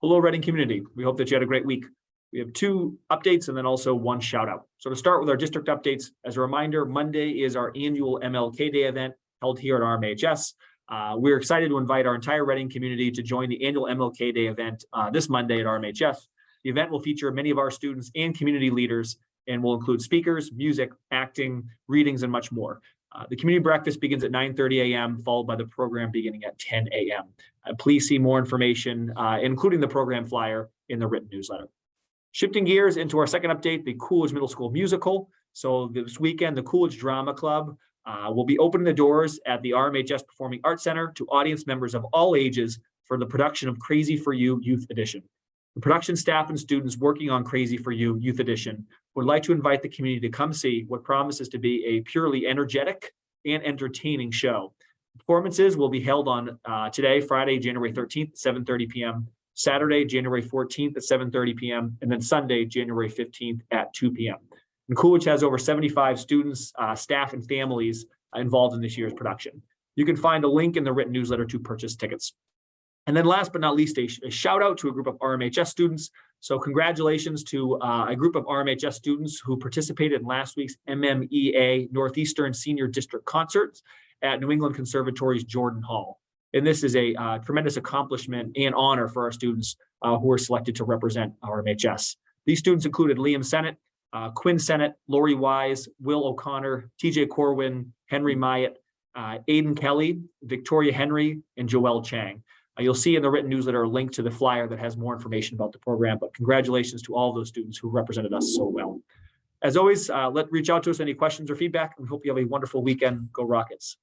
Hello, Reading community. We hope that you had a great week. We have two updates and then also one shout out. So to start with our district updates, as a reminder, Monday is our annual MLK Day event held here at RMHS. Uh, we're excited to invite our entire Reading community to join the annual MLK Day event uh, this Monday at RMHS. The event will feature many of our students and community leaders and will include speakers, music, acting, readings, and much more. Uh, the community breakfast begins at 9:30 a.m., followed by the program beginning at 10 a.m. Uh, please see more information, uh, including the program flyer, in the written newsletter. Shifting gears into our second update, the Coolidge Middle School musical. So this weekend, the Coolidge Drama Club uh, will be opening the doors at the RMHS Performing Arts Center to audience members of all ages for the production of Crazy for You Youth Edition. The production staff and students working on Crazy for You Youth Edition would like to invite the community to come see what promises to be a purely energetic and entertaining show. Performances will be held on uh, today, Friday, January 13th, 7.30 p.m., Saturday, January 14th at 7.30 p.m., and then Sunday, January 15th at 2 p.m. And Coolidge has over 75 students, uh, staff, and families involved in this year's production. You can find a link in the written newsletter to purchase tickets. And then last but not least, a, a shout out to a group of RMHS students. So congratulations to uh, a group of RMHS students who participated in last week's MMEA Northeastern Senior District Concerts at New England Conservatory's Jordan Hall. And this is a uh, tremendous accomplishment and honor for our students uh, who were selected to represent RMHS. These students included Liam Sennett, uh, Quinn Sennett, Lori Wise, Will O'Connor, TJ Corwin, Henry Myatt, uh, Aiden Kelly, Victoria Henry, and Joelle Chang. Uh, you'll see in the written newsletter a link to the flyer that has more information about the program, but congratulations to all those students who represented us so well. As always, uh, let reach out to us any questions or feedback. We hope you have a wonderful weekend. Go Rockets.